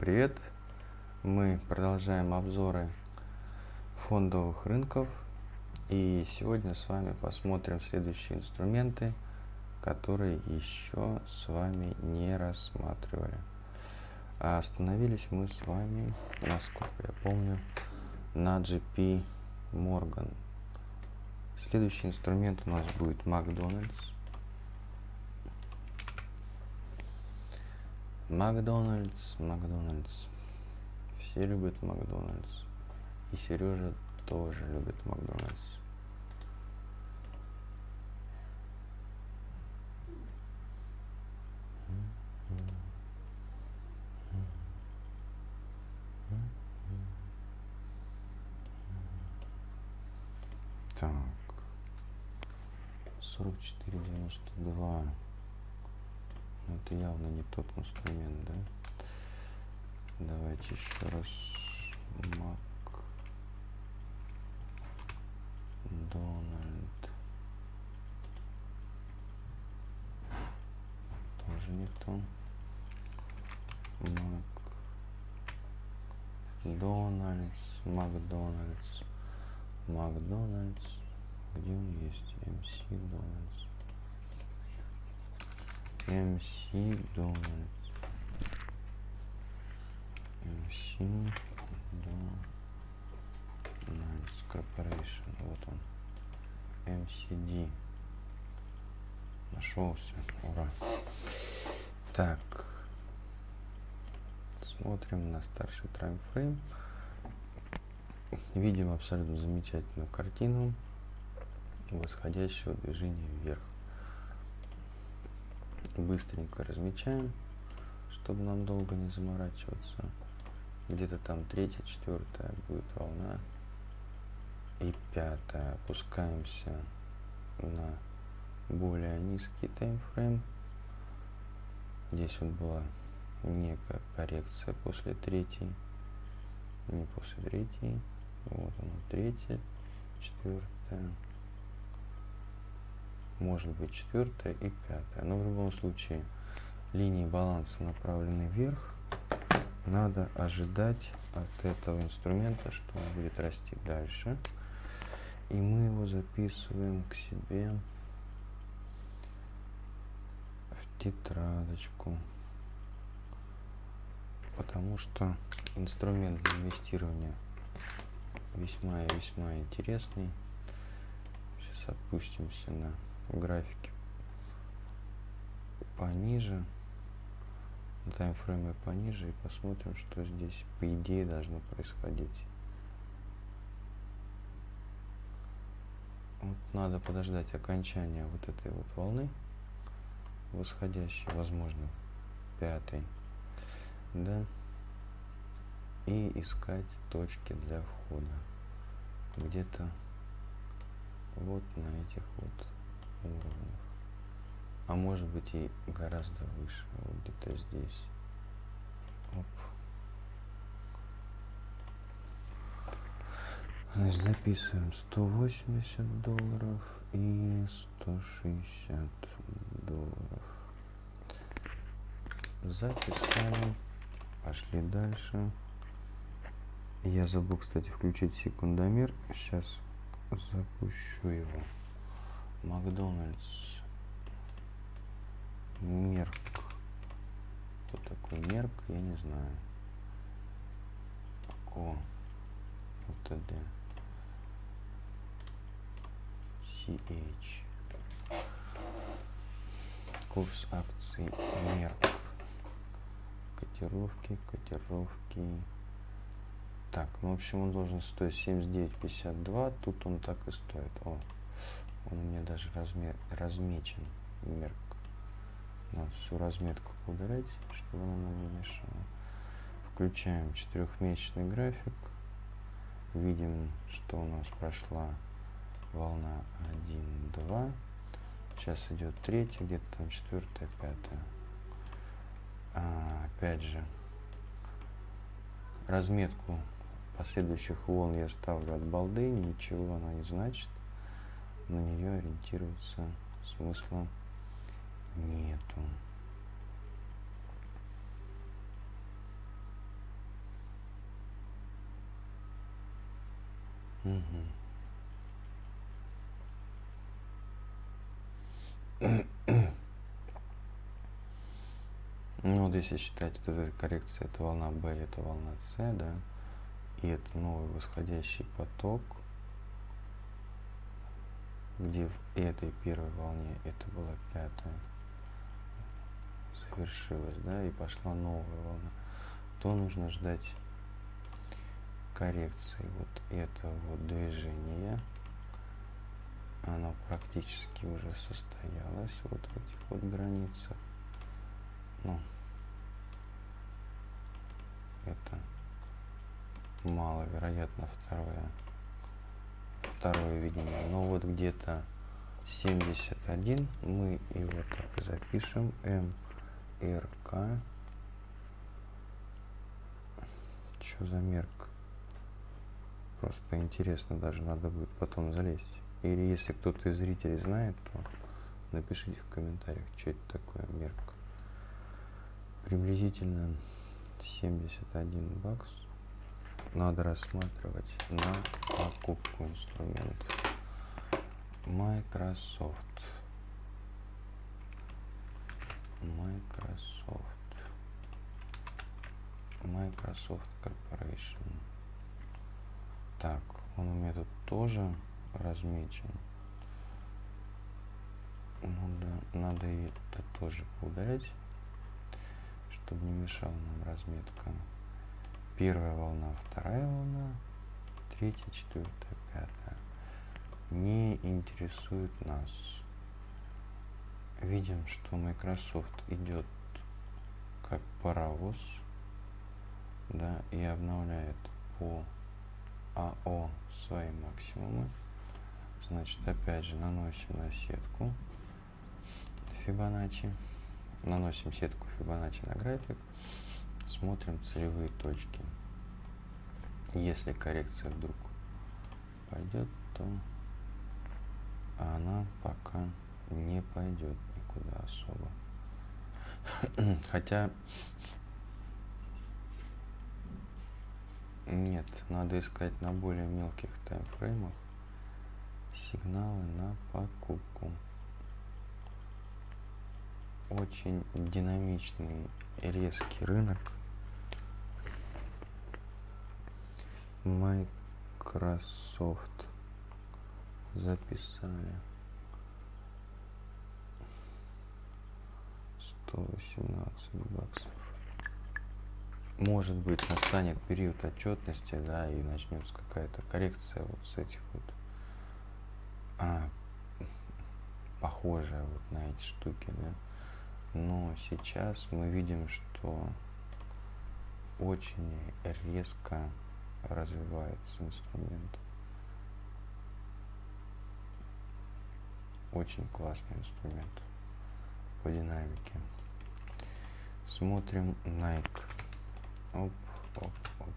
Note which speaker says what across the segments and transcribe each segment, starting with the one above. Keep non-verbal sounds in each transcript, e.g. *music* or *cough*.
Speaker 1: Привет! Мы продолжаем обзоры фондовых рынков и сегодня с вами посмотрим следующие инструменты, которые еще с вами не рассматривали. А остановились мы с вами, насколько я помню, на GP Morgan. Следующий инструмент у нас будет Макдональдс. Макдональдс, Макдональдс. Все любят Макдональдс. И Сережа тоже любит Макдональдс. Так. 44,92. Ну, это явно не тот инструмент, да? Давайте еще раз. Мак. Дональд. Тоже не то. Мак. Дональдс. Макдональдс. Макдональдс. Где он есть? МС Дональдс. MC Donalds. MC Donalds Corporation. Вот он. MCD. Нашелся. Ура. Так. Смотрим на старший таймфрейм. Видим абсолютно замечательную картину восходящего движения вверх быстренько размечаем, чтобы нам долго не заморачиваться. Где-то там третья, четвертая будет волна. И пятая. Опускаемся на более низкий таймфрейм. Здесь вот была некая коррекция после третьей. Не после третьей. Вот она, третья, четвертая может быть четвертая и пятая. Но в любом случае линии баланса направлены вверх. Надо ожидать от этого инструмента, что он будет расти дальше. И мы его записываем к себе в тетрадочку. Потому что инструмент для инвестирования весьма и весьма интересный. Сейчас опустимся на графике пониже, на таймфрейме пониже и посмотрим, что здесь по идее должно происходить. Вот надо подождать окончания вот этой вот волны восходящей, возможно, пятой, да, и искать точки для входа где-то вот на этих вот уровнях. А может быть и гораздо выше, вот где-то здесь. Оп. Значит, записываем 180 долларов и 160 долларов. Записали. Пошли дальше. Я забыл, кстати, включить секундомер. Сейчас запущу его. Макдональдс. Мерк. Кто такой Мерк, я не знаю. Ко. ЛТД. CH. Курс акций Мерк. Котировки, котировки. Так, ну в общем он должен стоить 79,52. Тут он так и стоит. О, он у меня даже размер, размечен мерк. Надо всю разметку убирать, чтобы она нам не мешала. Включаем четырехмесячный график. Видим, что у нас прошла волна 1, 2. Сейчас идет третья, где-то там четвертая, пятая. А, опять же, разметку последующих волн я ставлю от балды, ничего она не значит на нее ориентироваться смысла нету. Угу. ну вот если считать, вот эта коррекция это волна B, это волна С, да, и это новый восходящий поток – где в этой первой волне это была пятая, завершилась, да, и пошла новая волна, то нужно ждать коррекции вот этого движения. Оно практически уже состоялось вот в этих вот границах. Ну, это маловероятно второе второе видение но вот где-то 71 мы его так запишем. Мрк что за мерк? Просто интересно даже надо будет потом залезть. Или если кто-то из зрителей знает то напишите в комментариях что это такое мерк. Приблизительно 71 бакс надо рассматривать на покупку инструментов. Microsoft. Microsoft. Microsoft Corporation. Так, он у меня тут тоже размечен. Ну надо и это тоже поудалять, чтобы не мешала нам разметка первая волна, вторая волна, третья, четвертая, пятая. Не интересует нас. Видим, что Microsoft идет как паровоз, да, и обновляет по АО свои максимумы. Значит, опять же наносим на сетку Фибоначчи. Наносим сетку Фибоначчи на график смотрим целевые точки. Если коррекция вдруг пойдет, то она пока не пойдет никуда особо. *clears throat* Хотя нет, надо искать на более мелких таймфреймах сигналы на покупку. Очень динамичный резкий рынок Microsoft записали 118 баксов. Может быть настанет период отчетности, да, и начнется какая-то коррекция вот с этих вот а, похожая вот на эти штуки, да. Но сейчас мы видим, что очень резко развивается инструмент. Очень классный инструмент по динамике. Смотрим Nike. Оп, оп, оп.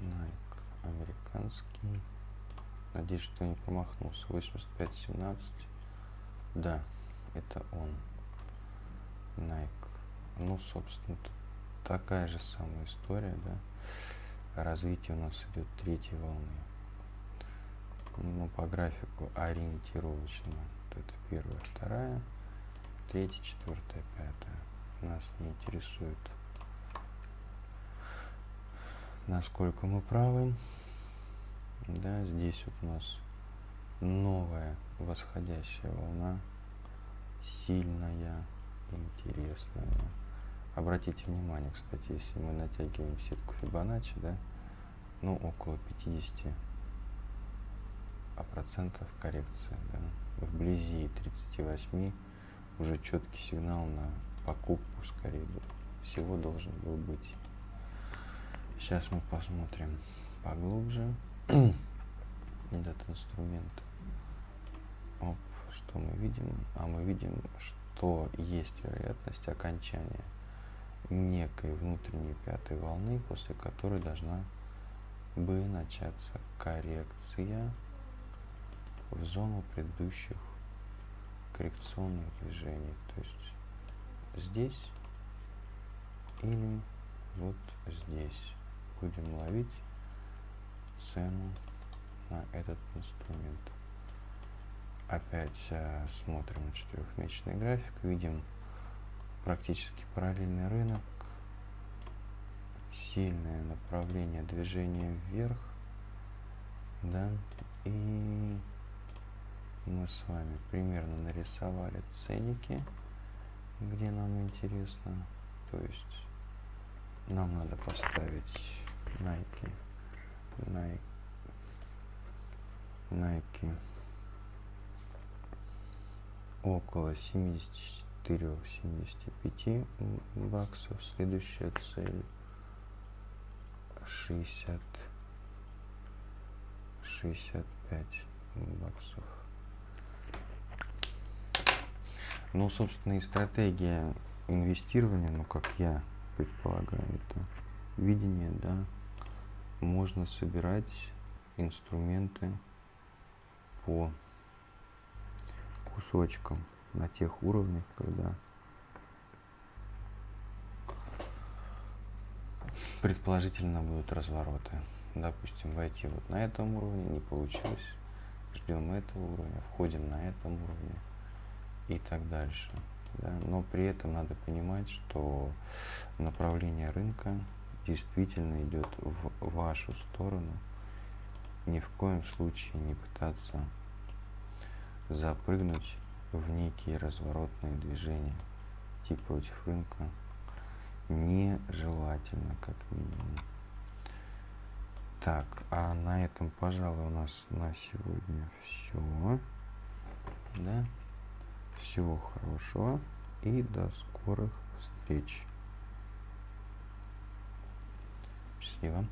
Speaker 1: Nike американский. Надеюсь, что не промахнулся. 85-17. Да, это он. Nike. Ну, собственно, такая же самая история, да развитие у нас идет третьей волны. Ну, по графику ориентировочно. Это первая, вторая, третья, четвертая, пятая. Нас не интересует, насколько мы правы. Да, здесь вот у нас новая восходящая волна, сильная, интересная. Обратите внимание, кстати, если мы натягиваем сетку Фибоначчи, да, ну, около 50 а процентов коррекции, да, вблизи 38 уже четкий сигнал на покупку скорее всего должен был быть. Сейчас мы посмотрим поглубже *clears throat* этот инструмент. Оп, что мы видим? А мы видим, что есть вероятность окончания некой внутренней пятой волны, после которой должна бы начаться коррекция в зону предыдущих коррекционных движений. То есть здесь или вот здесь будем ловить цену на этот инструмент. Опять э, смотрим четырехмесячный график, видим практически параллельный рынок, сильное направление движения вверх, да, и мы с вами примерно нарисовали ценники, где нам интересно, то есть нам надо поставить Nike, Nike, Nike около 74-75 баксов. Следующая цель 60 65 баксов. Ну, собственно, и стратегия инвестирования, ну, как я предполагаю, это видение, да, можно собирать инструменты по кусочкам на тех уровнях, когда предположительно будут развороты. Допустим, войти вот на этом уровне не получилось. Ждем этого уровня, входим на этом уровне и так дальше. Да? Но при этом надо понимать, что направление рынка действительно идет в вашу сторону. Ни в коем случае не пытаться запрыгнуть в некие разворотные движения, идти против рынка нежелательно, как минимум. Так, а на этом, пожалуй, у нас на сегодня все. Да? Всего хорошего и до скорых встреч. Счастливо.